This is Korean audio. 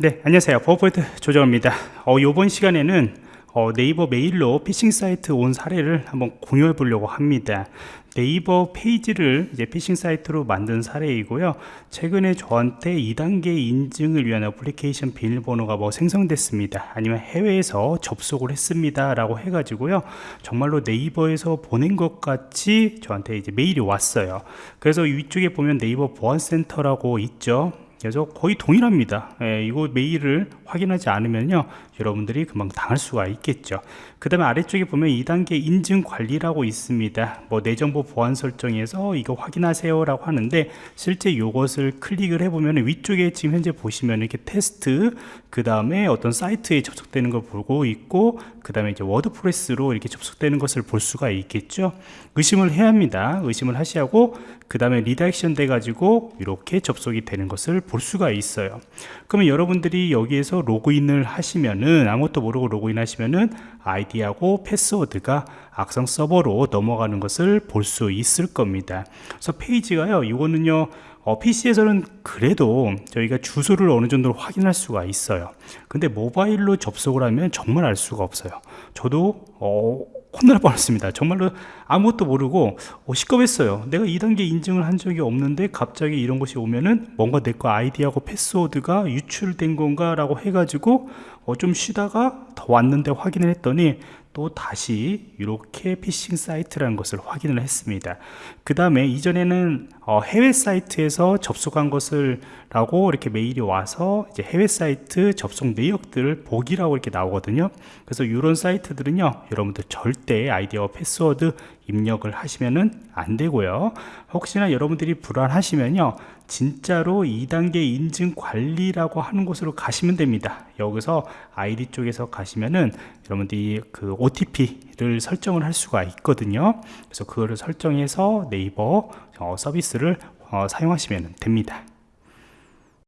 네 안녕하세요. 보안프로젝트 조정원입니다. 어, 이번 시간에는 어, 네이버 메일로 피싱 사이트 온 사례를 한번 공유해 보려고 합니다. 네이버 페이지를 이제 피싱 사이트로 만든 사례이고요. 최근에 저한테 2단계 인증을 위한 애플리케이션 비밀번호가 뭐 생성됐습니다. 아니면 해외에서 접속을 했습니다 라고 해 가지고요. 정말로 네이버에서 보낸 것 같이 저한테 이제 메일이 왔어요. 그래서 위쪽에 보면 네이버 보안센터라고 있죠 그래서 거의 동일합니다. 예, 이거 메일을 확인하지 않으면요 여러분들이 금방 당할 수가 있겠죠. 그 다음에 아래쪽에 보면 2단계 인증 관리라고 있습니다. 뭐 내 정보 보안 설정에서 이거 확인하세요 라고 하는데 실제 이것을 클릭을 해보면 위쪽에 지금 현재 보시면 이렇게 테스트 그 다음에 어떤 사이트에 접속되는 걸 보고 있고 그 다음에 이제 워드프레스로 이렇게 접속되는 것을 볼 수가 있겠죠. 의심을 해야 합니다. 의심을 하시고 그 다음에 redirection 돼 가지고 이렇게 접속이 되는 것을 볼 수가 있어요. 그러면 여러분들이 여기에서 로그인을 하시면은 아무것도 모르고 로그인 하시면은 아이디하고 패스워드가 악성 서버로 넘어가는 것을 볼 수 있을 겁니다. 그래서 페이지가요 이거는요 어, PC에서는 그래도 저희가 주소를 어느 정도 확인할 수가 있어요. 근데 모바일로 접속을 하면 정말 알 수가 없어요. 저도 어, 혼날 뻔했습니다. 정말로 아무것도 모르고 어, 식겁했어요. 내가 2단계 인증을 한 적이 없는데 갑자기 이런 것이 오면은 뭔가 내 거 아이디하고 패스워드가 유출된 건가 라고 해가지고 어, 좀 쉬다가 들어왔는데 확인을 했더니 또 다시 이렇게 피싱 사이트라는 것을 확인을 했습니다. 그 다음에 이전에는 어, 해외 사이트에서 접속한 것을 라고 이렇게 메일이 와서 이제 해외 사이트 접속 내역들을 보기라고 이렇게 나오거든요. 그래서 이런 사이트들은요 여러분들 절대 아이디어 패스워드 입력을 하시면은 안 되고요. 혹시나 여러분들이 불안하시면요. 진짜로 2단계 인증 관리라고 하는 곳으로 가시면 됩니다. 여기서 아이디 쪽에서 가시면은 여러분들이 그 OTP를 설정을 할 수가 있거든요. 그래서 그거를 설정해서 네이버 어, 서비스를 어, 사용하시면 됩니다